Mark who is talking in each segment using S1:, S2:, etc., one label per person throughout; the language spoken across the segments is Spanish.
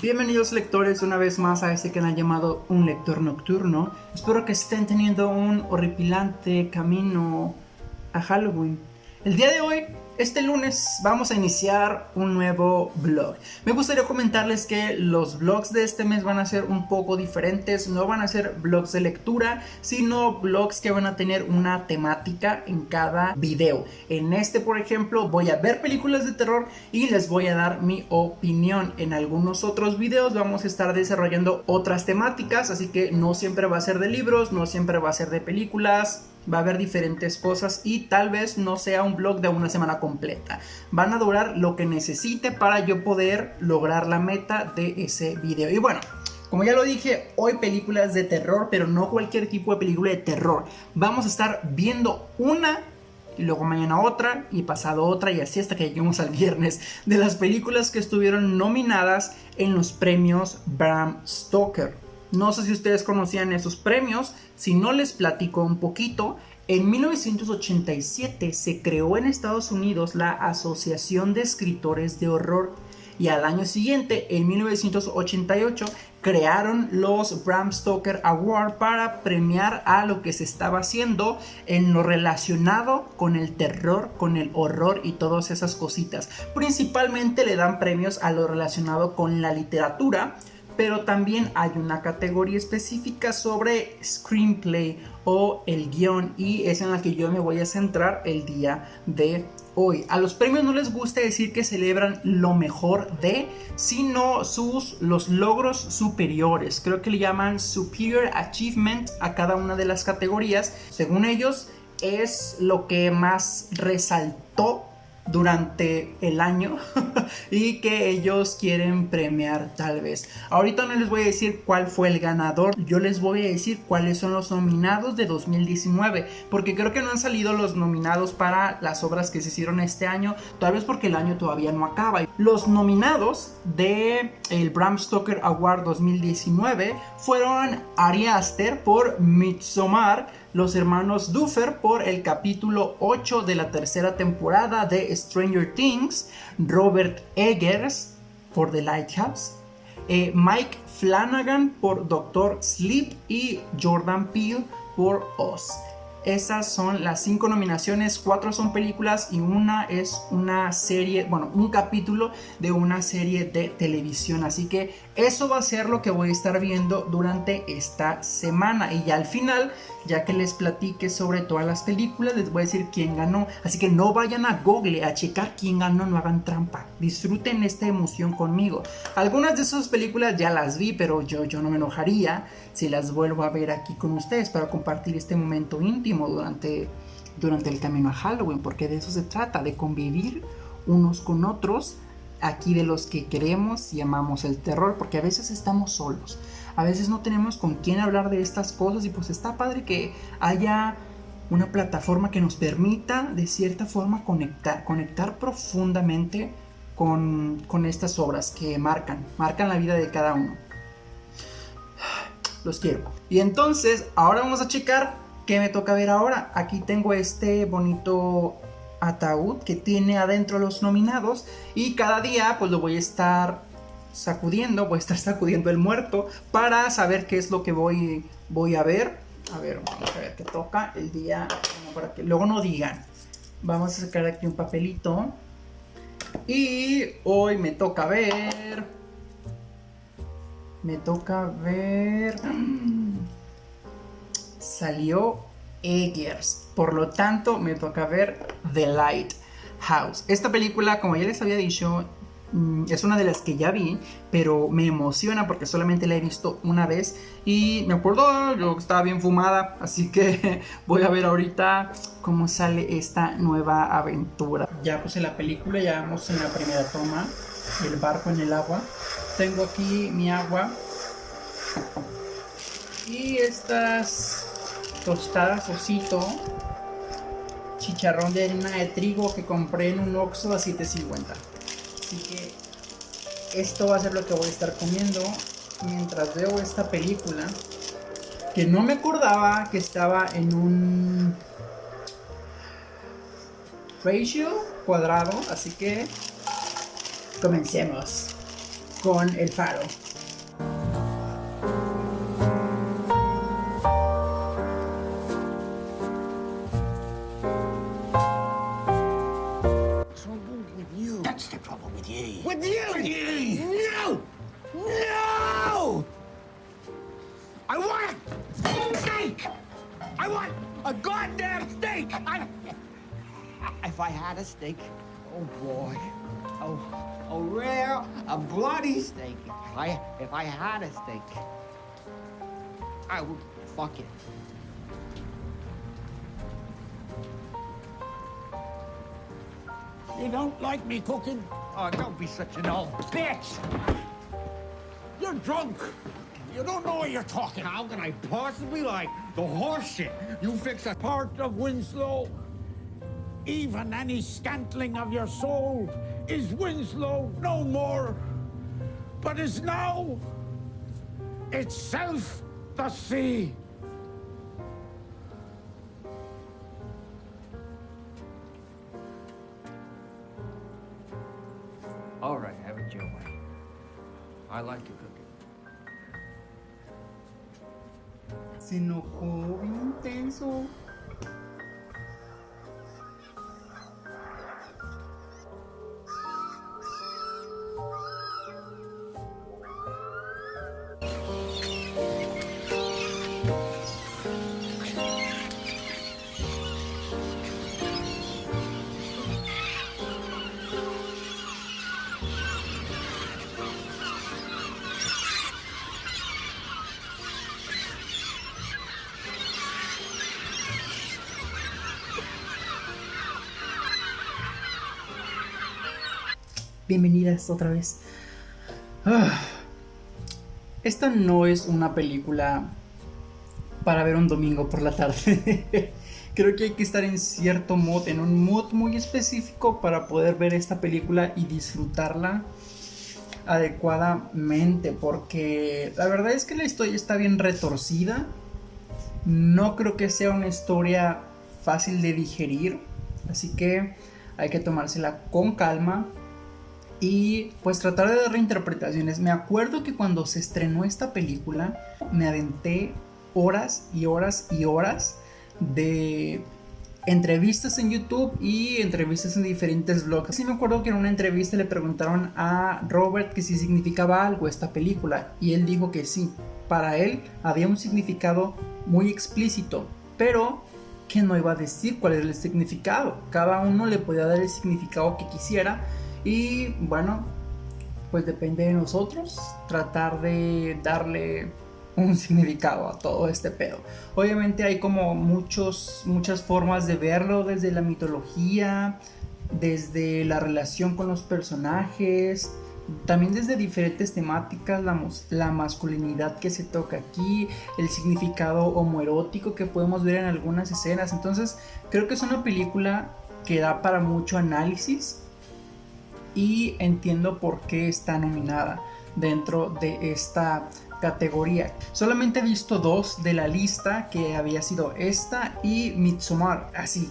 S1: Bienvenidos lectores una vez más a este canal llamado Un Lector Nocturno. Espero que estén teniendo un horripilante camino a Halloween. El día de hoy este lunes vamos a iniciar un nuevo vlog. Me gustaría comentarles que los vlogs de este mes van a ser un poco diferentes. No van a ser vlogs de lectura, sino vlogs que van a tener una temática en cada video. En este, por ejemplo, voy a ver películas de terror y les voy a dar mi opinión. En algunos otros videos vamos a estar desarrollando otras temáticas, así que no siempre va a ser de libros, no siempre va a ser de películas va a haber diferentes cosas y tal vez no sea un blog de una semana completa. Van a durar lo que necesite para yo poder lograr la meta de ese video. Y bueno, como ya lo dije, hoy películas de terror, pero no cualquier tipo de película de terror. Vamos a estar viendo una y luego mañana otra y pasado otra y así hasta que lleguemos al viernes de las películas que estuvieron nominadas en los premios Bram Stoker. No sé si ustedes conocían esos premios, si no les platico un poquito. En 1987 se creó en Estados Unidos la Asociación de Escritores de Horror y al año siguiente, en 1988, crearon los Bram Stoker Award para premiar a lo que se estaba haciendo en lo relacionado con el terror, con el horror y todas esas cositas. Principalmente le dan premios a lo relacionado con la literatura, pero también hay una categoría específica sobre screenplay o el guion y es en la que yo me voy a centrar el día de hoy. A los premios no les gusta decir que celebran lo mejor de, sino sus los logros superiores. Creo que le llaman superior achievement a cada una de las categorías. Según ellos es lo que más resaltó durante el año y que ellos quieren premiar tal vez. Ahorita no les voy a decir cuál fue el ganador, yo les voy a decir cuáles son los nominados de 2019, porque creo que no han salido los nominados para las obras que se hicieron este año, tal vez porque el año todavía no acaba. Los nominados de el Bram Stoker Award 2019 fueron Ari Aster por Midsommar, los hermanos Duffer por el capítulo 8 de la tercera temporada de Stranger Things, Robert Eggers por The Lighthouse, eh, Mike Flanagan por Doctor Sleep y Jordan Peele por Oz. Esas son las cinco nominaciones, cuatro son películas y una es una serie, bueno, un capítulo de una serie de televisión. Así que eso va a ser lo que voy a estar viendo durante esta semana. Y ya al final, ya que les platique sobre todas las películas, les voy a decir quién ganó. Así que no vayan a Google a checar quién ganó, no hagan trampa. Disfruten esta emoción conmigo. Algunas de esas películas ya las vi, pero yo, yo no me enojaría si las vuelvo a ver aquí con ustedes para compartir este momento íntimo durante, durante el camino a Halloween, porque de eso se trata, de convivir unos con otros, aquí de los que queremos y amamos el terror, porque a veces estamos solos, a veces no tenemos con quién hablar de estas cosas y pues está padre que haya una plataforma que nos permita de cierta forma conectar, conectar profundamente con, con estas obras que marcan, marcan la vida de cada uno los quiero. Y entonces, ahora vamos a checar qué me toca ver ahora. Aquí tengo este bonito ataúd que tiene adentro los nominados y cada día pues lo voy a estar sacudiendo, voy a estar sacudiendo el muerto para saber qué es lo que voy, voy a ver. A ver, vamos a ver qué toca el día, para que luego no digan. Vamos a sacar aquí un papelito. Y hoy me toca ver me toca ver... Salió Eggers. Por lo tanto, me toca ver The Lighthouse. Esta película, como ya les había dicho, es una de las que ya vi, pero me emociona porque solamente la he visto una vez y me acuerdo, yo estaba bien fumada, así que voy a ver ahorita cómo sale esta nueva aventura. Ya puse la película, ya vamos en la primera toma, el barco en el agua tengo aquí mi agua y estas tostadas osito chicharrón de harina de trigo que compré en un Oxxo a 7.50 así que esto va a ser lo que voy a estar comiendo mientras veo esta película que no me acordaba que estaba en un ratio cuadrado así que comencemos con El Faro.
S2: Steak! I want a goddamn steak! I... If I had a steak, oh boy, oh, a rare, a bloody steak. If I, if I had a steak, I would fuck it. You don't like me cooking? Oh, don't be such an old bitch! You're drunk. You don't know what you're talking. How can I possibly like the horse shit you fix a part of Winslow? Even any scantling of your soul is Winslow no more, but is now itself the sea.
S1: Bien Bienvenidas otra vez. Ah. Esta no es una película para ver un domingo por la tarde. Creo que hay que estar en cierto mood, en un mood muy específico para poder ver esta película y disfrutarla adecuadamente. Porque la verdad es que la historia está bien retorcida. No creo que sea una historia fácil de digerir. Así que hay que tomársela con calma y pues tratar de dar reinterpretaciones. Me acuerdo que cuando se estrenó esta película me aventé horas y horas y horas de entrevistas en YouTube y entrevistas en diferentes blogs. Sí me acuerdo que en una entrevista le preguntaron a Robert que si significaba algo esta película y él dijo que sí. Para él había un significado muy explícito, pero que no iba a decir cuál era el significado. Cada uno le podía dar el significado que quisiera y bueno, pues depende de nosotros tratar de darle un significado a todo este pedo. Obviamente hay como muchos, muchas formas de verlo desde la mitología, desde la relación con los personajes, también desde diferentes temáticas, la, la, masculinidad que se toca aquí, el significado homoerótico que podemos ver en algunas escenas. Entonces creo que es una película que da para mucho análisis y entiendo por qué está nominada dentro de esta categoría. Solamente he visto dos de la lista que había sido esta y Midsommar. Así,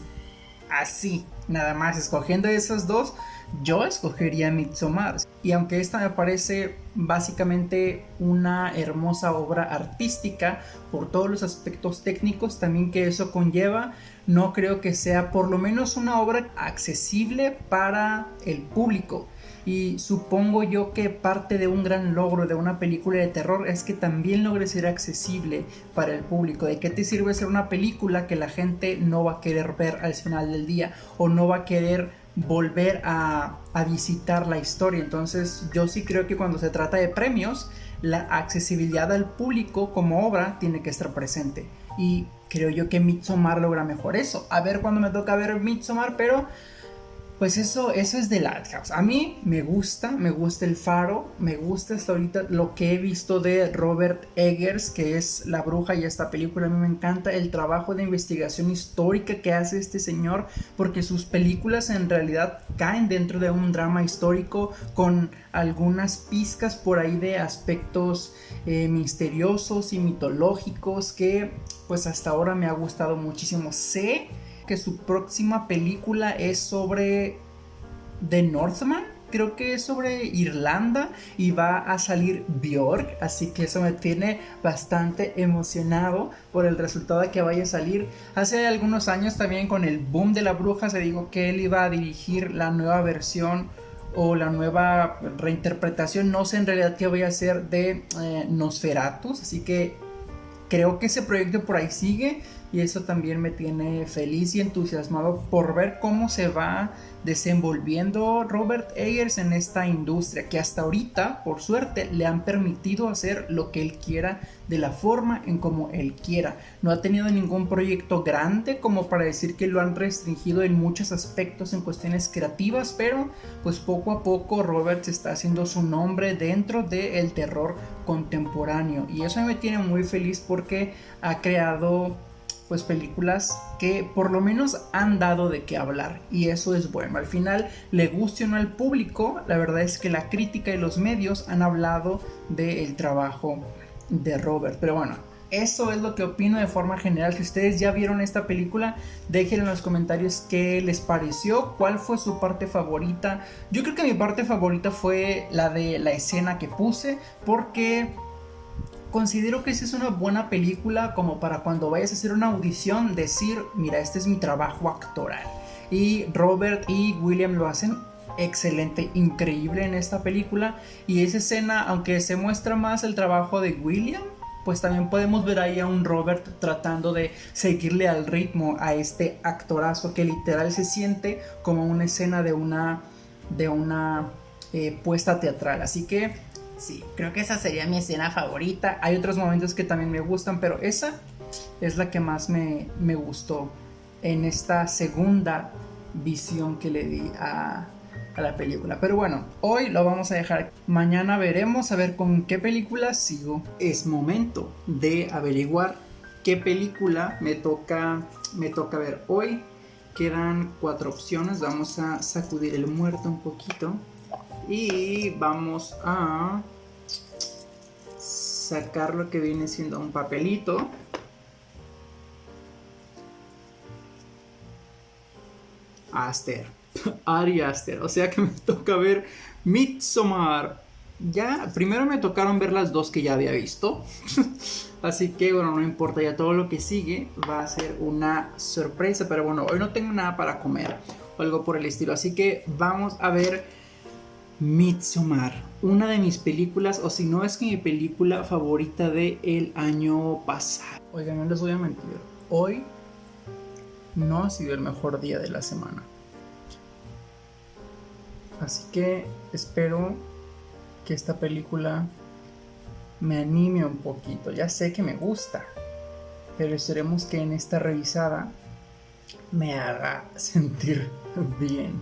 S1: así, nada más escogiendo esas dos, yo escogería Midsommar. Y aunque esta me parece básicamente una hermosa obra artística por todos los aspectos técnicos también que eso conlleva, no creo que sea por lo menos una obra accesible para el público. Y supongo yo que parte de un gran logro de una película de terror es que también logre ser accesible para el público. ¿De qué te sirve ser una película que la gente no va a querer ver al final del día o no va a querer volver a, visitar la historia. Entonces yo sí creo que cuando se trata de premios, la accesibilidad al público como obra tiene que estar presente. Y creo yo que Midsommar logra mejor eso. A ver cuando me toca ver Midsommar, pero pues eso, eso es de Lighthouse. A mí me gusta, me gusta el faro, me gusta hasta ahorita lo que he visto de Robert Eggers, que es La Bruja y esta película. A mí me encanta el trabajo de investigación histórica que hace este señor, porque sus películas en realidad caen dentro de un drama histórico con algunas pizcas por ahí de aspectos eh, misteriosos y mitológicos que pues hasta ahora me ha gustado muchísimo. Sé que su próxima película es sobre The Northman, creo que es sobre Irlanda y va a salir Bjork, así que eso me tiene bastante emocionado por el resultado de que vaya a salir. Hace algunos años también con el boom de la bruja se dijo que él iba a dirigir la nueva versión o la nueva reinterpretación, no sé en realidad qué voy a hacer de eh, Nosferatus, así que creo que ese proyecto por ahí sigue y eso también me tiene feliz y entusiasmado por ver cómo se va desenvolviendo Robert Ayers en esta industria que hasta ahorita, por suerte, le han permitido hacer lo que él quiera de la forma en como él quiera. No ha tenido ningún proyecto grande como para decir que lo han restringido en muchos aspectos en cuestiones creativas, pero pues poco a poco Robert está haciendo su nombre dentro del terror contemporáneo y eso me tiene muy feliz porque ha creado pues películas que por lo menos han dado de qué hablar y eso es bueno. Al final, le guste o no al público, la verdad es que la crítica y los medios han hablado del trabajo de Robert. Pero bueno, eso es lo que opino de forma general. Si ustedes ya vieron esta película, dejen en los comentarios qué les pareció, cuál fue su parte favorita. Yo creo que mi parte favorita fue la de la escena que puse porque considero que esa es una buena película como para cuando vayas a hacer una audición decir, mira, este es mi trabajo actoral. Y Robert y William lo hacen excelente, increíble en esta película. Y esa escena, aunque se muestra más el trabajo de William, pues también podemos ver ahí a un Robert tratando de seguirle al ritmo a este actorazo que literal se siente como una escena de una, de una eh, puesta teatral. Así que Sí, creo que esa sería mi escena favorita. Hay otros momentos que también me gustan, pero esa es la que más me, gustó en esta segunda visión que le di a, a, la película. Pero bueno, hoy lo vamos a dejar. Mañana veremos a ver con qué película sigo. Es momento de averiguar qué película me toca, me toca ver hoy. Quedan cuatro opciones. Vamos a sacudir el muerto un poquito. Y vamos a sacar lo que viene siendo un papelito. Aster. Ari Aster. O sea que me toca ver Midsommar. Ya, primero me tocaron ver las dos que ya había visto. Así que bueno, no importa, ya todo lo que sigue va a ser una sorpresa. Pero bueno, hoy no tengo nada para comer o algo por el estilo. Así que vamos a ver Midsommar, una de mis películas, o si no es que mi película favorita del el año pasado. Oigan, no les voy a mentir, hoy no ha sido el mejor día de la semana. Así que espero que esta película me anime un poquito. Ya sé que me gusta, pero esperemos que en esta revisada me haga sentir bien.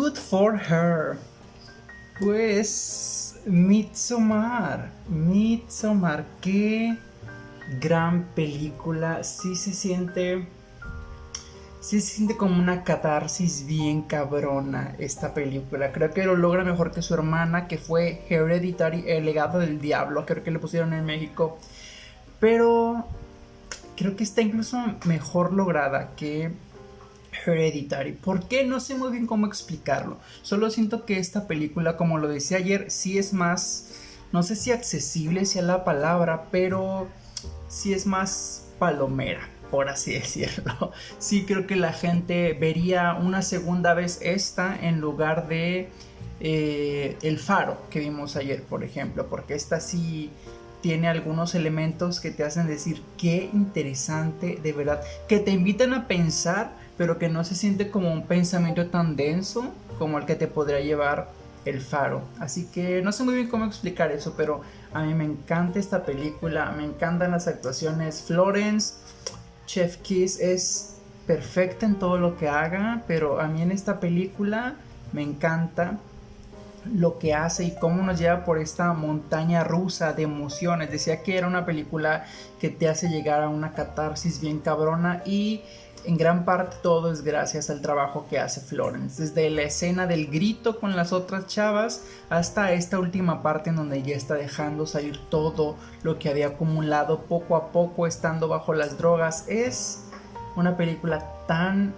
S1: Good for her. Pues Midsommar, Midsommar, qué gran película. Sí se siente. Sí se siente como una catarsis bien cabrona esta película. Creo que lo logra mejor que su hermana, que fue Hereditary, El legado del diablo. Creo que le pusieron en México. Pero creo que está incluso mejor lograda que Hereditary. ¿Por qué? No sé muy bien cómo explicarlo. Solo siento que esta película, como lo decía ayer, sí es más, no sé si accesible sea la palabra, pero sí es más palomera, por así decirlo. Sí creo que la gente vería una segunda vez esta en lugar de eh, El Faro que vimos ayer, por ejemplo, porque esta sí tiene algunos elementos que te hacen decir qué interesante de verdad, que te invitan a pensar pero que no se siente como un pensamiento tan denso como el que te podría llevar el faro. Así que no sé muy bien cómo explicar eso, pero a mí me encanta esta película, me encantan las actuaciones. Florence, Chef Kiss es perfecta en todo lo que haga, pero a mí en esta película me encanta lo que hace y cómo nos lleva por esta montaña rusa de emociones. Decía que era una película que te hace llegar a una catarsis bien cabrona y en gran parte todo es gracias al trabajo que hace Florence, desde la escena del grito con las otras chavas hasta esta última parte en donde ya está dejando salir todo lo que había acumulado poco a poco estando bajo las drogas. Es una película tan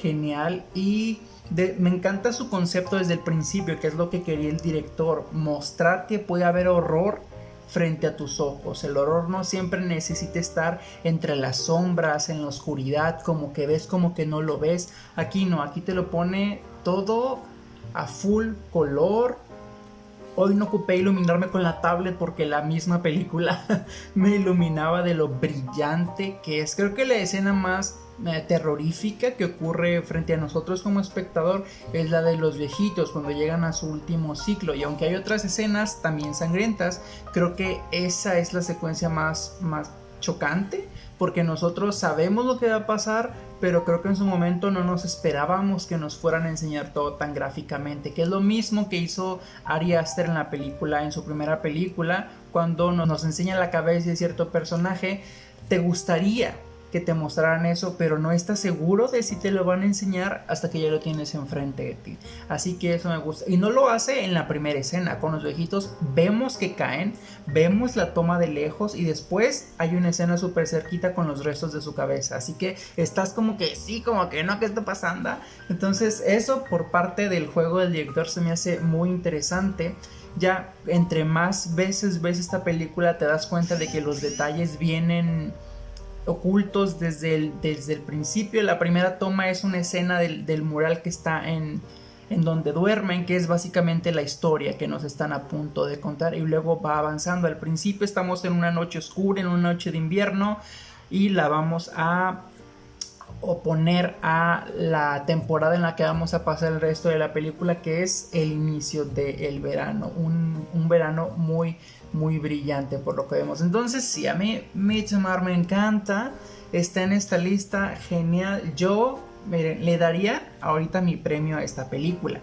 S1: genial y me encanta su concepto desde el principio, que es lo que quería el director, mostrar que puede haber horror frente a tus ojos. El horror no siempre necesita estar entre las sombras, en la oscuridad, como que ves, como que no lo ves. Aquí no, aquí te lo pone todo a full color. Hoy no ocupé iluminarme con la tablet porque la misma película me iluminaba de lo brillante que es. Creo que la escena más terrorífica que ocurre frente a nosotros como espectador es la de los viejitos cuando llegan a su último ciclo. Y aunque hay otras escenas también sangrientas creo que esa es la secuencia más, más chocante porque nosotros sabemos lo que va a pasar pero creo que en su momento no nos esperábamos que nos fueran a enseñar todo tan gráficamente que es lo mismo que hizo Ari Aster en la película en su primera película cuando nos enseña la cabeza de cierto personaje te gustaría que te mostraran eso, pero no estás seguro de si te lo van a enseñar hasta que ya lo tienes enfrente de ti. Así que eso me gusta. Y no lo hace en la primera escena. Con los viejitos vemos que caen, vemos la toma de lejos y después hay una escena súper cerquita con los restos de su cabeza. Así que estás como que sí, como que no, ¿qué está pasando? Entonces eso por parte del juego del director se me hace muy interesante ya entre más veces ves esta película te das cuenta de que los detalles vienen ocultos desde el, desde el principio. La primera toma es una escena del, mural que está en, en donde duermen, que es básicamente la historia que nos están a punto de contar y luego va avanzando. Al principio estamos en una noche oscura, en una noche de invierno y la vamos a oponer a la temporada en la que vamos a pasar el resto de la película que es el inicio del verano, un, un verano muy muy brillante por lo que vemos. Entonces, sí, a mí Midsommar me encanta. Está en esta lista, genial. Yo, miren, le daría ahorita mi premio a esta película.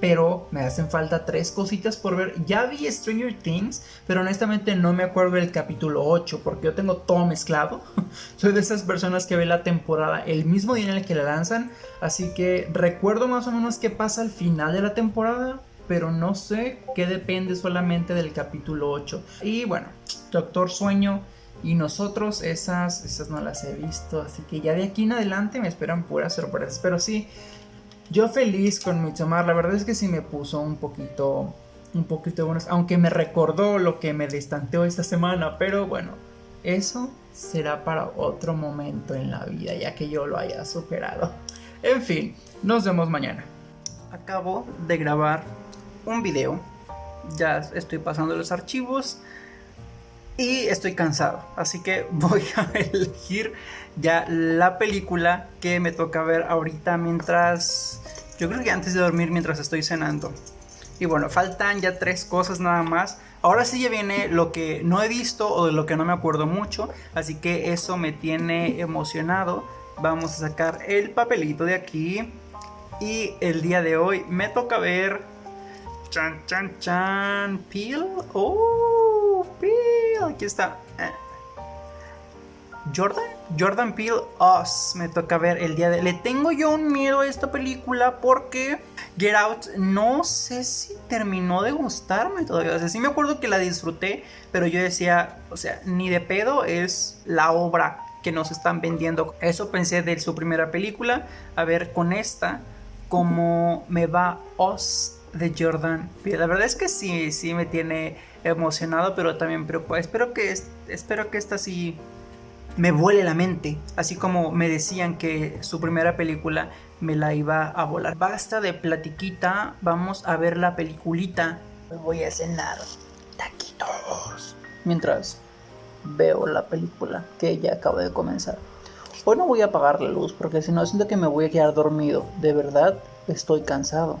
S1: Pero me hacen falta tres cositas por ver. Ya vi Stranger Things, pero honestamente no me acuerdo del capítulo 8 porque yo tengo todo mezclado. Soy de esas personas que ve la temporada el mismo día en el que la lanzan. Así que recuerdo más o menos qué pasa al final de la temporada pero no sé qué depende solamente del capítulo 8. Y bueno, Doctor Sueño y nosotros esas, esas no las he visto, así que ya de aquí en adelante me esperan puras sorpresas, pero sí, yo feliz con Midsommar, la verdad es que sí me puso un poquito, un poquito bueno, aunque me recordó lo que me distanteó esta semana, pero bueno, eso será para otro momento en la vida, ya que yo lo haya superado. En fin, nos vemos mañana. Acabo de grabar un video. Ya estoy pasando los archivos y estoy cansado. Así que voy a elegir ya la película que me toca ver ahorita mientras... Yo creo que antes de dormir mientras estoy cenando. Y bueno, faltan ya tres cosas nada más. Ahora sí ya viene lo que no he visto o de lo que no me acuerdo mucho. Así que eso me tiene emocionado. Vamos a sacar el papelito de aquí. Y el día de hoy me toca ver Chan, chan, chan. Peel. Oh, Peel. Aquí está. Eh. Jordan, Jordan Peele Us me toca ver el día de... Le tengo yo un miedo a esta película porque Get Out no sé si terminó de gustarme todavía. O sea, sí me acuerdo que la disfruté, pero yo decía, o sea, ni de pedo es la obra que nos están vendiendo. Eso pensé de su primera película. A ver con esta, cómo me va Us de Jordan. La verdad es que sí, sí me tiene emocionado, pero también preocupado. Espero que, espero que esta sí me vuele la mente, así como me decían que su primera película me la iba a volar. Basta de platiquita, vamos a ver la peliculita. Voy a cenar taquitos. Mientras veo la película que ya acabo de comenzar. Hoy no voy a apagar la luz porque si no siento que me voy a quedar dormido. De verdad, estoy cansado.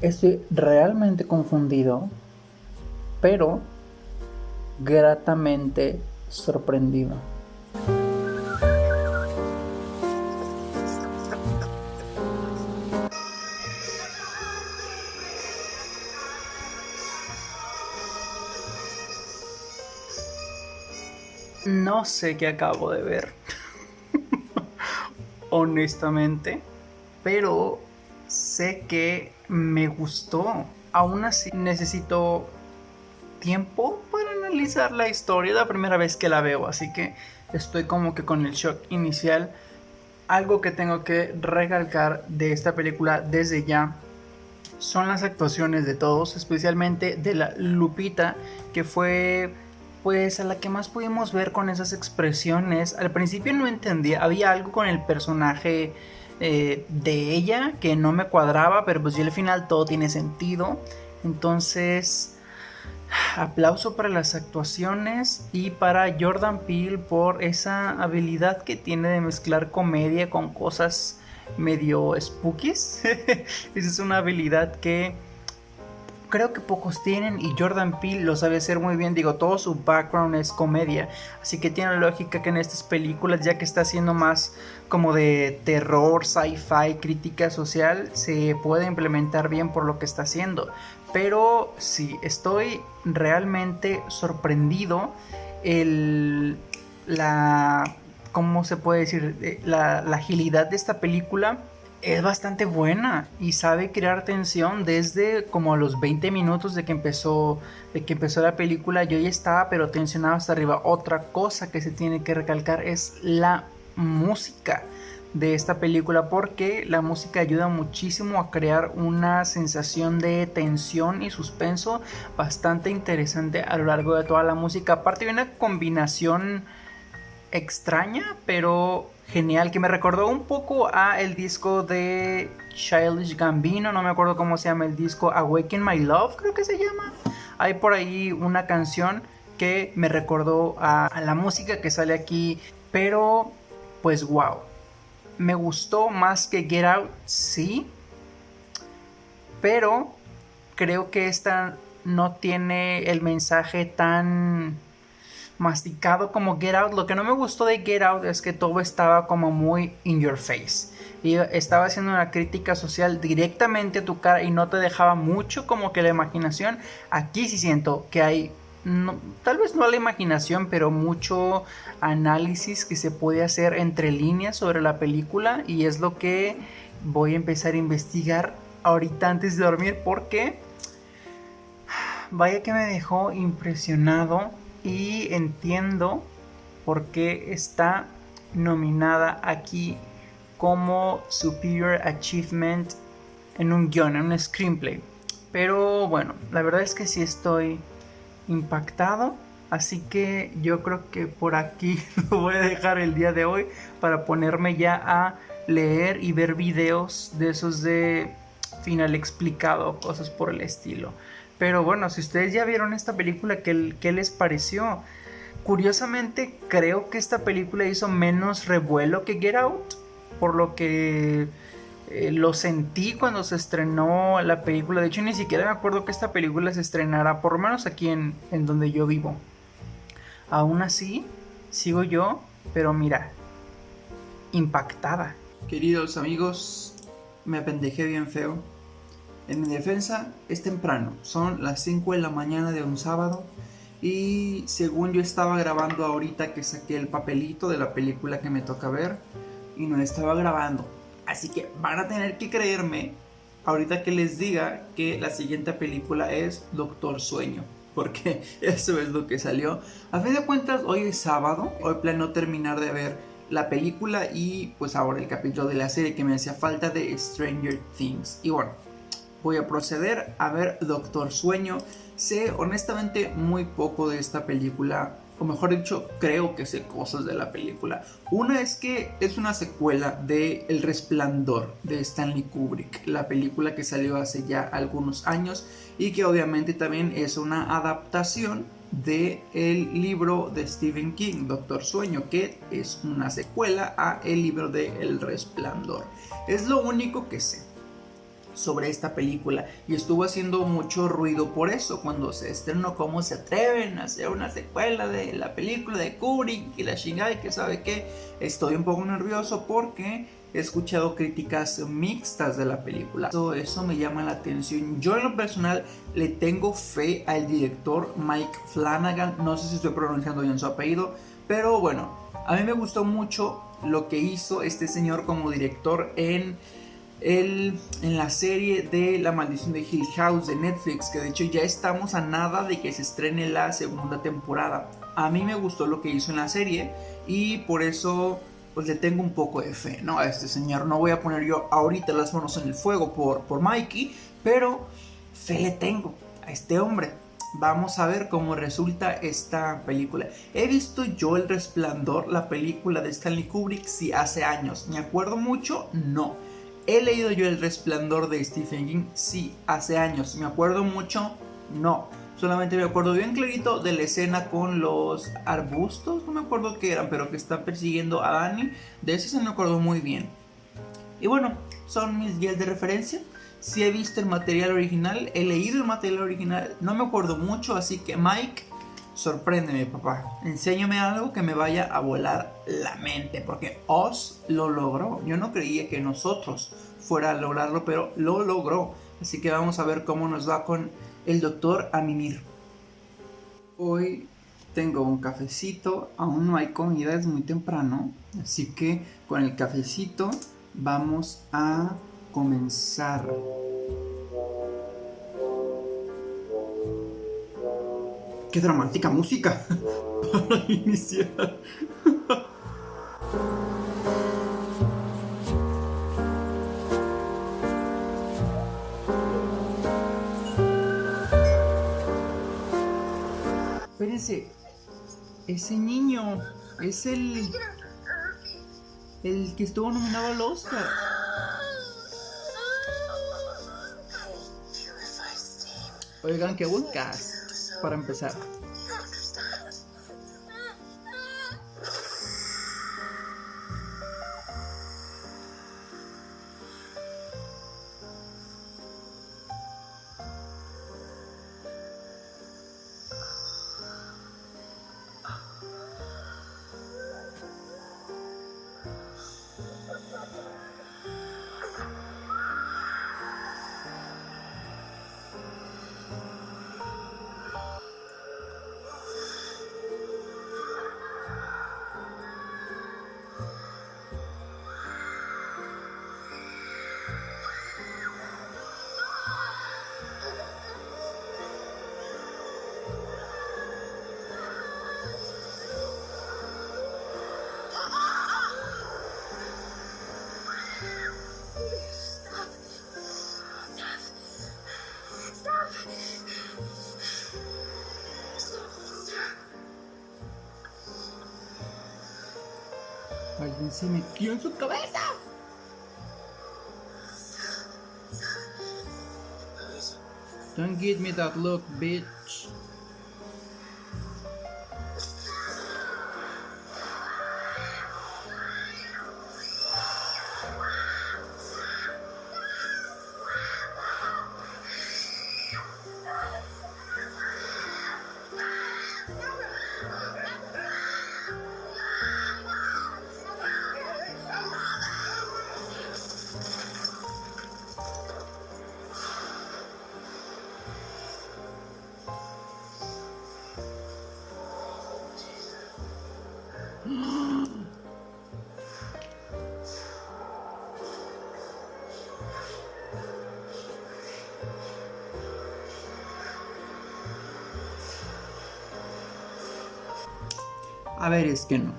S1: estoy realmente confundido, pero gratamente sorprendido. No sé qué acabo de ver, honestamente, pero sé que me gustó. Aún así necesito tiempo para analizar la historia. la primera vez que la veo, así que estoy como que con el shock inicial. Algo que tengo que recalcar de esta película desde ya son las actuaciones de todos, especialmente de la Lupita, que fue pues a la que más pudimos ver con esas expresiones. Al principio no entendía, había algo con el personaje eh, de ella que no me cuadraba, pero pues ya al final todo tiene sentido. Entonces, aplauso para las actuaciones y para Jordan Peele por esa habilidad que tiene de mezclar comedia con cosas medio spookies. esa es una habilidad que creo que pocos tienen y Jordan Peele lo sabe hacer muy bien. Digo, todo su background es comedia, así que tiene lógica que en estas películas, ya que está haciendo más como de terror, sci-fi, crítica social, se puede implementar bien por lo que está haciendo. Pero sí, estoy realmente sorprendido el la ¿cómo se puede decir? Eh, la, la agilidad de esta película es bastante buena y sabe crear tensión desde como a los 20 minutos de que empezó de que empezó la película. Yo ya estaba pero tensionado hasta arriba. Otra cosa que se tiene que recalcar es la música de esta película porque la música ayuda muchísimo a crear una sensación de tensión y suspenso bastante interesante a lo largo de toda la música. Aparte de una combinación extraña pero genial que me recordó un poco a el disco de Childish Gambino, no me acuerdo cómo se llama el disco, Awaken My Love creo que se llama. Hay por ahí una canción que me recordó a, la música que sale aquí, pero pues wow. Me gustó más que Get Out, sí, pero creo que esta no tiene el mensaje tan masticado como Get Out. Lo que no me gustó de Get Out es que todo estaba como muy in your face. Y estaba haciendo una crítica social directamente a tu cara y no te dejaba mucho como que la imaginación. Aquí sí siento que hay, tal vez no la imaginación, pero mucho análisis que se puede hacer entre líneas sobre la película. Y es lo que voy a empezar a investigar ahorita antes de dormir porque... Vaya que me dejó impresionado y entiendo por qué está nominada aquí como Superior Achievement en un guion, en un screenplay. Pero bueno, la verdad es que sí estoy impactado. Así que yo creo que por aquí lo voy a dejar el día de hoy para ponerme ya a leer y ver videos de esos de final explicado, cosas por el estilo. Pero bueno, si ustedes ya vieron esta película, ¿qué, les pareció? curiosamente creo que esta película hizo menos revuelo que Get Out, por lo que eh, lo sentí cuando se estrenó la película. De hecho, ni siquiera me acuerdo que esta película se estrenara, por lo menos aquí en, en donde yo vivo. Aún así, sigo yo, pero mira, impactada. Queridos amigos, me apendejé bien feo. En mi defensa, es temprano, son las 5 de la mañana de un sábado. Y según yo estaba grabando ahorita que saqué el papelito de la película que me toca ver, y no estaba grabando. Así que van a tener que creerme ahorita que les diga que la siguiente película es Doctor Sueño. Porque eso es lo que salió. A fin de cuentas, hoy es sábado. Hoy planeo terminar de ver la película y pues ahora el capítulo de la serie que me hacía falta de Stranger Things. Y bueno, voy a proceder a ver Doctor Sueño. Sé honestamente muy poco de esta película o mejor dicho, creo que sé cosas de la película. Una es que es una secuela de El Resplandor de Stanley Kubrick, la película que salió hace ya algunos años y que obviamente también es una adaptación de el libro de Stephen King, Doctor Sueño, que es una secuela a el libro de El Resplandor. Es lo único que sé sobre esta película y estuvo haciendo mucho ruido por eso cuando se estrenó cómo se atreven a hacer una secuela de la película de Kubrick y la chingada y que sabe que estoy un poco nervioso porque he escuchado críticas mixtas de la película. Todo eso me llama la atención. Yo en lo personal le tengo fe al director Mike Flanagan. No sé si estoy pronunciando bien su apellido, pero bueno, a mí me gustó mucho lo que hizo este señor como director en el, en la serie de La maldición de Hill House de Netflix, que de hecho ya estamos a nada de que se estrene la segunda temporada. A mí me gustó lo que hizo en la serie y por eso pues le tengo un poco de fe, ¿no? A este señor no voy a poner yo ahorita las manos en el fuego por, por Mikey, pero fe le tengo a este hombre. Vamos a ver cómo resulta esta película. He visto yo El Resplandor, la película de Stanley Kubrick, sí, hace años. ¿Me acuerdo mucho? No. ¿He leído yo El Resplandor de Stephen King? Sí, hace años. ¿Me acuerdo mucho? No. Solamente me acuerdo bien clarito de la escena con los arbustos, no me acuerdo qué eran, pero que están persiguiendo a Dani. De eso se me acuerdo muy bien. Y bueno, son mis guías de referencia. Si he visto el material original, he leído el material original, no me acuerdo mucho, así que Mike, sorpréndeme papá. Enséñame algo que me vaya a volar la mente, porque Oz lo logró. Yo no creía que nosotros fuera a lograrlo, pero lo logró. Así que vamos a ver cómo nos va con el doctor a mimir. Hoy tengo un cafecito, aún no hay comida, es muy temprano, así que con el cafecito vamos a comenzar. ¡Qué dramática música! Para iniciar. Espérense, ese niño es el. el que estuvo nominado al Oscar. Oigan, qué buen para empezar. Se metió en su cabeza. Don't give me that look, bitch. A ver, es que no.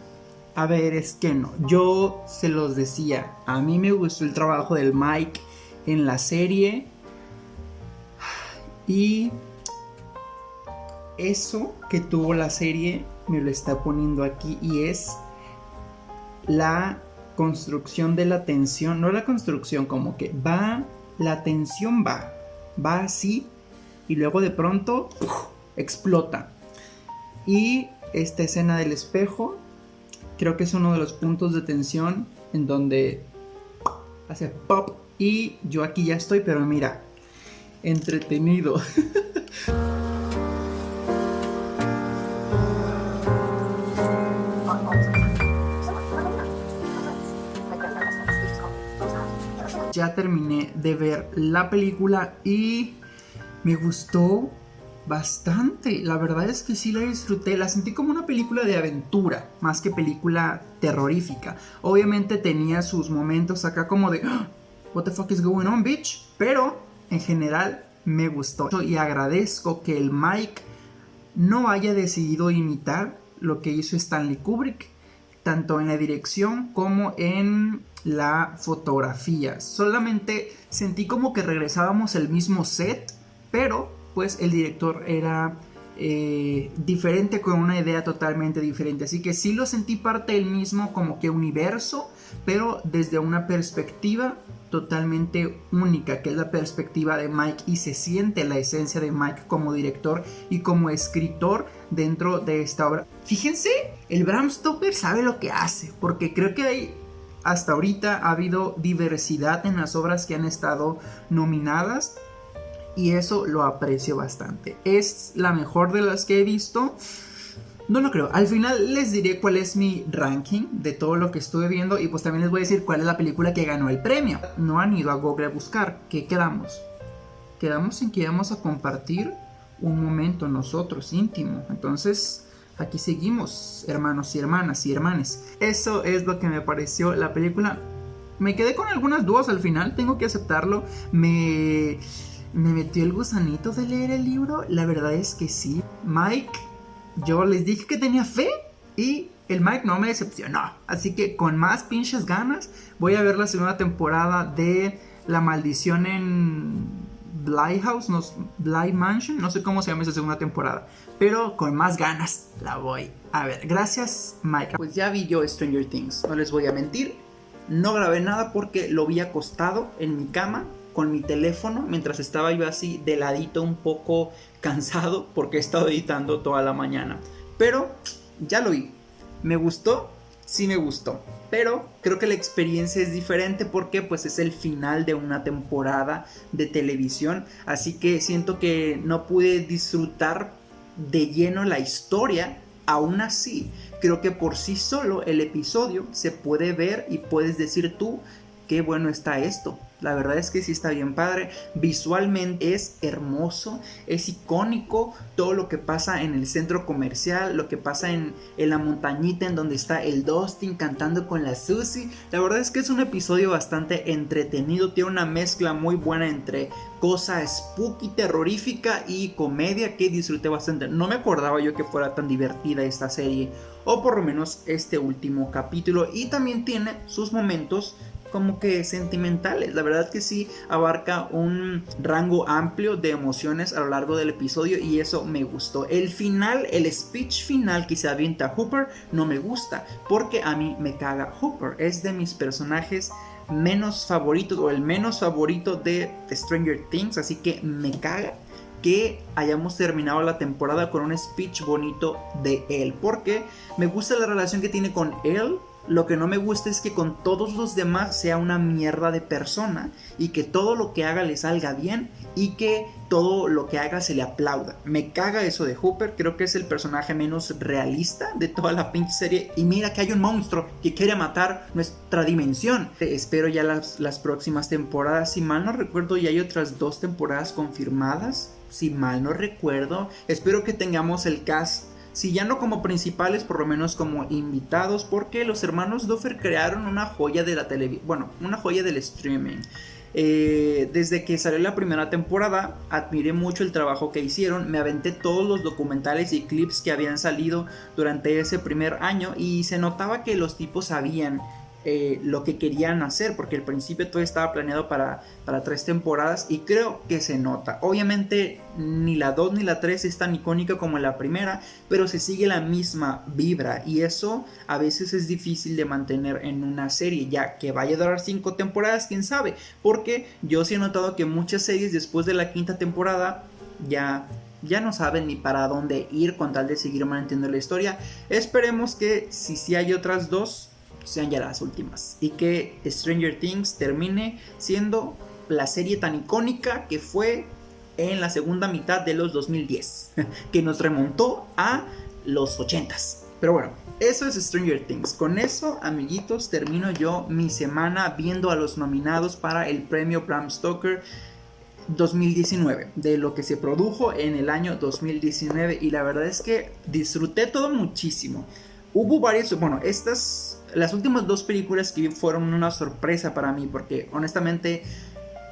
S1: A ver, es que no. Yo se los decía. A mí me gustó el trabajo del Mike en la serie. Y eso que tuvo la serie me lo está poniendo aquí y es la construcción de la tensión, no la construcción, como que va, la tensión va, va así y luego de pronto explota. Y esta escena del espejo creo que es uno de los puntos de tensión en donde hace pop y yo aquí ya estoy, pero mira, entretenido. ya terminé de ver la película y me gustó bastante. La verdad es que sí la disfruté. La sentí como una película de aventura, más que película terrorífica. Obviamente tenía sus momentos acá como de, ah, What the fuck is going on, bitch? Pero en general me gustó. Y agradezco que el Mike no haya decidido imitar lo que hizo Stanley Kubrick, tanto en la dirección como en la fotografía. Solamente sentí como que regresábamos al mismo set, pero pues el director era eh, diferente con una idea totalmente diferente. Así que sí lo sentí parte del mismo como que universo, pero desde una perspectiva totalmente única, que es la perspectiva de Mike y se siente la esencia de Mike como director y como escritor dentro de esta obra. Fíjense, el Bram Stoker sabe lo que hace, porque creo que hasta ahorita ha habido diversidad en las obras que han estado nominadas y eso lo aprecio bastante. Es la mejor de las que he visto. No lo creo. Al final les diré cuál es mi ranking de todo lo que estuve viendo y pues también les voy a decir cuál es la película que ganó el premio. No han ido a Google a buscar. ¿Qué quedamos? Quedamos en que íbamos a compartir un momento nosotros íntimo. Entonces, aquí seguimos, hermanos y hermanas y hermanes. Eso es lo que me pareció la película. Me quedé con algunas dudas al final, tengo que aceptarlo. Me, me metió el gusanito de leer el libro. La verdad es que sí. Mike, yo les dije que tenía fe y el Mike no me decepcionó. Así que con más pinches ganas voy a ver la segunda temporada de La maldición en Bly House, no, Mansion, no sé cómo se llama esa segunda temporada, pero con más ganas la voy a ver. Gracias, Mike. Pues ya vi yo Stranger Things, no les voy a mentir. No grabé nada porque lo vi acostado en mi cama con mi teléfono mientras estaba yo así de ladito un poco cansado porque he estado editando toda la mañana. Pero ya lo vi. Me gustó, sí me gustó. Pero creo que la experiencia es diferente porque pues es el final de una temporada de televisión. Así que siento que no pude disfrutar de lleno la historia. Aún así, creo que por sí solo el episodio se puede ver y puedes decir tú qué bueno está esto. La verdad es que sí está bien padre. Visualmente es hermoso, es icónico todo lo que pasa en el centro comercial, lo que pasa en, la montañita en donde está el Dustin cantando con la Susie. La verdad es que es un episodio bastante entretenido, tiene una mezcla muy buena entre cosa spooky, terrorífica y comedia que disfruté bastante. No me acordaba yo que fuera tan divertida esta serie, o por lo menos este último capítulo. Y también tiene sus momentos como que sentimentales. La verdad que sí abarca un rango amplio de emociones a lo largo del episodio y eso me gustó. El final, el speech final que se avienta Hooper no me gusta porque a mí me caga Hooper. Es de mis personajes menos favoritos o el menos favorito de Stranger Things, así que me caga que hayamos terminado la temporada con un speech bonito de él, porque me gusta la relación que tiene con él lo que no me gusta es que con todos los demás sea una mierda de persona y que todo lo que haga le salga bien y que todo lo que haga se le aplauda. Me caga eso de Hooper, creo que es el personaje menos realista de toda la pinche serie. Y mira que hay un monstruo que quiere matar nuestra dimensión. Espero ya las, las próximas temporadas. Si mal no recuerdo, ya hay otras dos temporadas confirmadas. Si mal no recuerdo, espero que tengamos el cast si ya no como principales, por lo menos como invitados, porque los hermanos Duffer crearon una joya de la televisión, bueno, una joya del streaming. Eh, desde que salió la primera temporada, admiré mucho el trabajo que hicieron. Me aventé todos los documentales y clips que habían salido durante ese primer año y se notaba que los tipos sabían eh, lo que querían hacer, porque al principio todo estaba planeado para, para tres temporadas y creo que se nota. Obviamente ni la 2 ni la 3 es tan icónica como la primera, pero se sigue la misma vibra y eso a veces es difícil de mantener en una serie, ya que vaya a durar cinco temporadas, quién sabe, porque yo sí he notado que muchas series después de la quinta temporada ya ya no saben ni para dónde ir con tal de seguir manteniendo la historia. Esperemos que si sí hay otras dos, sean ya las últimas. Y que Stranger Things termine siendo la serie tan icónica que fue en la segunda mitad de los 2010. que nos remontó a los 80s. Pero bueno, eso es Stranger Things. Con eso, amiguitos, termino yo mi semana viendo a los nominados para el premio Bram Stoker 2019, de lo que se produjo en el año 2019 y la verdad es que disfruté todo muchísimo. Hubo varios, bueno, estas las últimas dos películas que vi fueron una sorpresa para mí porque honestamente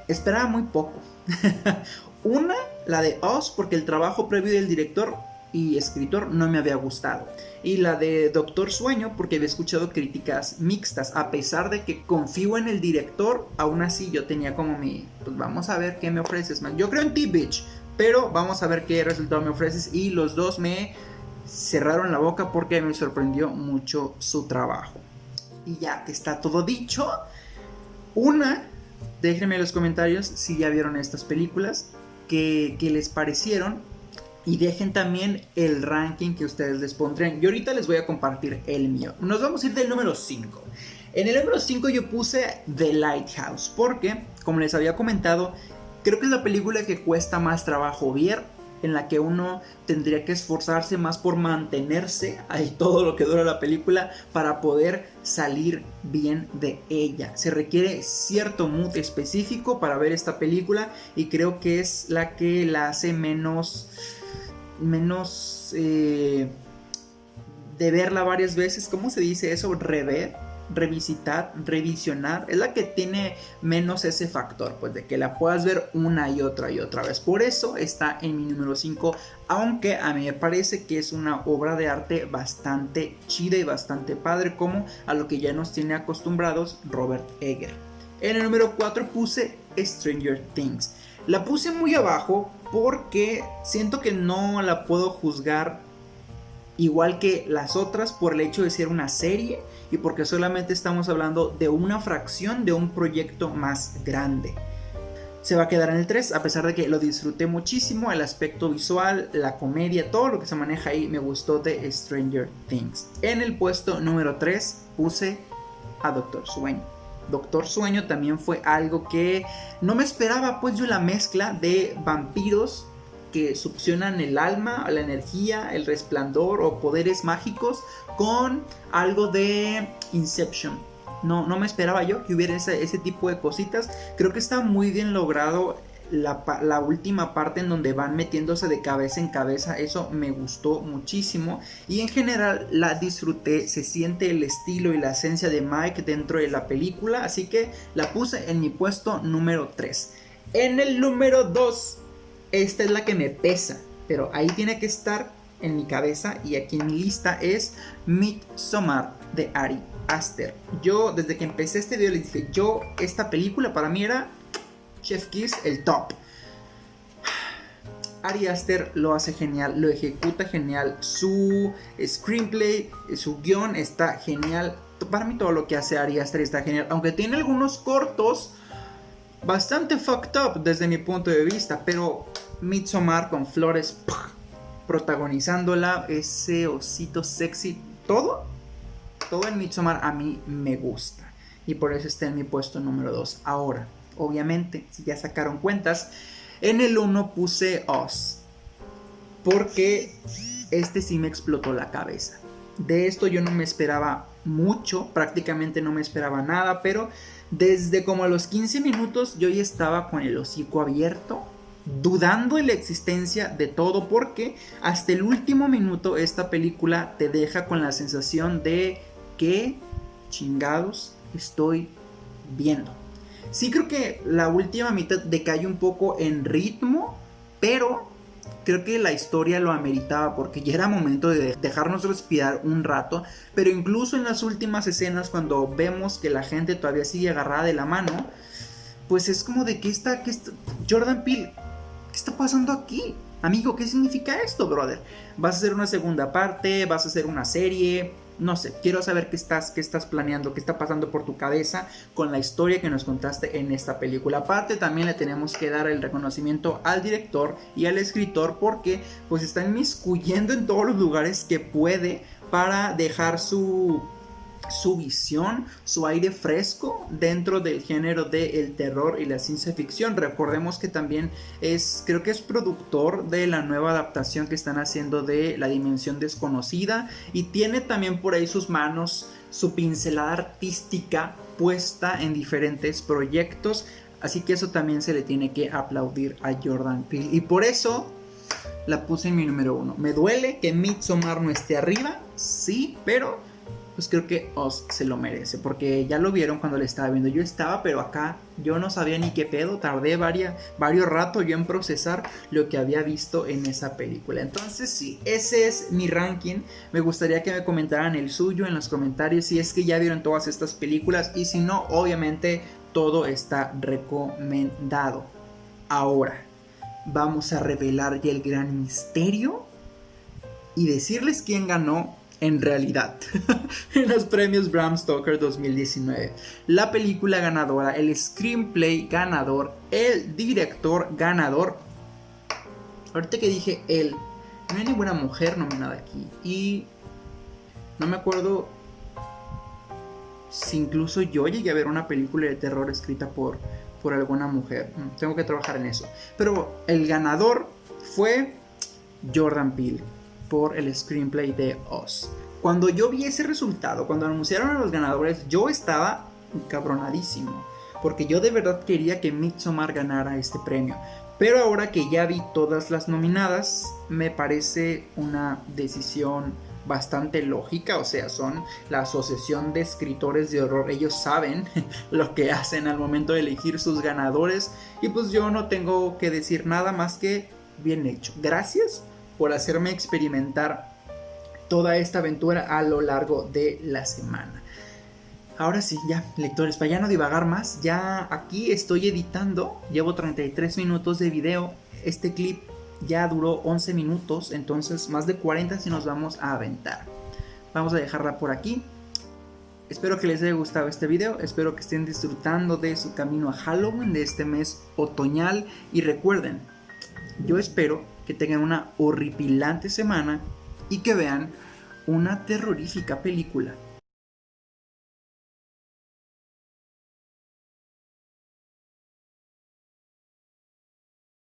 S1: esperaba muy poco. una, la de Oz, porque el trabajo previo del director y escritor no me había gustado. Y la de Doctor Sueño, porque había escuchado críticas mixtas. A pesar de que confío en el director, aún así yo tenía como mi. Pues vamos a ver qué me ofreces, man. Yo creo en T-Bitch, pero vamos a ver qué resultado me ofreces. Y los dos me cerraron la boca porque me sorprendió mucho su trabajo. Y ya está todo dicho, una, déjenme en los comentarios si ya vieron estas películas, que, les parecieron. Y dejen también el ranking que ustedes les pondrían. Yo ahorita les voy a compartir el mío. Nos vamos a ir del número 5. En el número 5 yo puse The Lighthouse. Porque, como les había comentado, creo que es la película que cuesta más trabajo ver en la que uno tendría que esforzarse más por mantenerse ahí todo lo que dura la película para poder salir bien de ella. Se requiere cierto mood específico para ver esta película y creo que es la que la hace menos menos eh, de verla varias veces. ¿Cómo se dice eso? Rever revisitar, revisionar, es la que tiene menos ese factor, pues de que la puedas ver una y otra y otra vez. Por eso está en mi número 5, aunque a mí me parece que es una obra de arte bastante chida y bastante padre, como a lo que ya nos tiene acostumbrados Robert Egger. En el número 4 puse Stranger Things. La puse muy abajo porque siento que no la puedo juzgar igual que las otras por el hecho de ser una serie y porque solamente estamos hablando de una fracción de un proyecto más grande. Se va a quedar en el 3 a pesar de que lo disfruté muchísimo, el aspecto visual, la comedia, todo lo que se maneja ahí me gustó de Stranger Things. En el puesto número 3 puse a Doctor Sueño. Doctor Sueño también fue algo que no me esperaba, pues yo la mezcla de vampiros que succionan el alma, la energía, el resplandor o poderes mágicos con algo de Inception. No, no me esperaba yo que hubiera ese, tipo de cositas. Creo que está muy bien logrado la, la, última parte en donde van metiéndose de cabeza en cabeza, eso me gustó muchísimo y en general la disfruté, se siente el estilo y la esencia de Mike dentro de la película, así que la puse en mi puesto número 3. En el número 2 esta es la que me pesa, pero ahí tiene que estar en mi cabeza y aquí en mi lista es Midsommar de Ari Aster. Yo desde que empecé este video les dije, yo esta película para mí era Chef Kiss el top. Ari Aster lo hace genial, lo ejecuta genial, su screenplay, su guion está genial. Para mí todo lo que hace Ari Aster está genial, aunque tiene algunos cortos bastante fucked up desde mi punto de vista, pero Midsommar con Flores protagonizándola, ese osito sexy, todo, todo en Midsommar a mí me gusta y por eso está en mi puesto número 2. Ahora, obviamente, si ya sacaron cuentas, en el 1 puse Oz porque este sí me explotó la cabeza. De esto yo no me esperaba mucho, prácticamente no me esperaba nada, pero desde como a los 15 minutos yo ya estaba con el hocico abierto, dudando de la existencia de todo, porque hasta el último minuto esta película te deja con la sensación de que chingados estoy viendo. Sí creo que la última mitad decae un poco en ritmo, pero creo que la historia lo ameritaba porque ya era momento de dejarnos respirar un rato, pero incluso en las últimas escenas cuando vemos que la gente todavía sigue agarrada de la mano, pues es como de que está, que está Jordan Peele, ¿qué está pasando aquí? Amigo, ¿qué significa esto, brother? ¿Vas a hacer una segunda parte? ¿Vas a hacer una serie? No sé, quiero saber qué estás, qué estás planeando, qué está pasando por tu cabeza con la historia que nos contaste en esta película. Aparte, también le tenemos que dar el reconocimiento al director y al escritor porque pues está inmiscuyendo en todos los lugares que puede para dejar su su visión, su aire fresco dentro del género del terror y la ciencia ficción. Recordemos que también es, creo que es productor de la nueva adaptación que están haciendo de La Dimensión Desconocida y tiene también por ahí sus manos, su pincelada artística puesta en diferentes proyectos. Así que eso también se le tiene que aplaudir a Jordan Peele. Y por eso la puse en mi número uno. Me duele que Midsommar no esté arriba, sí, pero pues creo que Oz se lo merece, porque ya lo vieron cuando le estaba viendo. Yo estaba, pero acá yo no sabía ni qué pedo, tardé varios rato yo en procesar lo que había visto en esa película. Entonces sí, ese es mi ranking. Me gustaría que me comentaran el suyo en los comentarios si es que ya vieron todas estas películas y si no, obviamente todo está recomendado. Ahora, vamos a revelar ya el gran misterio y decirles quién ganó en realidad en los premios Bram Stoker 2019. La película ganadora, el screenplay ganador, el director ganador. Ahorita que dije él, no hay ninguna mujer nominada aquí. Y no me acuerdo si incluso yo llegué a ver una película de terror escrita por, por alguna mujer. Mm, tengo que trabajar en eso. Pero el ganador fue Jordan Peele por el screenplay de Oz. Cuando yo vi ese resultado, cuando anunciaron a los ganadores, yo estaba cabronadísimo. Porque yo de verdad quería que Midsommar ganara este premio. Pero ahora que ya vi todas las nominadas, me parece una decisión bastante lógica, o sea, son la asociación de escritores de horror, ellos saben lo que hacen al momento de elegir sus ganadores y pues yo no tengo que decir nada más que bien hecho. Gracias por hacerme experimentar toda esta aventura a lo largo de la semana. Ahora sí, ya, lectores, para ya no divagar más, ya aquí estoy editando, llevo 33 minutos de video, este clip ya duró 11 minutos, entonces más de 40 si nos vamos a aventar. Vamos a dejarla por aquí. Espero que les haya gustado este video, espero que estén disfrutando de su camino a Halloween de este mes otoñal y recuerden, yo espero que tengan una horripilante semana y que vean una terrorífica película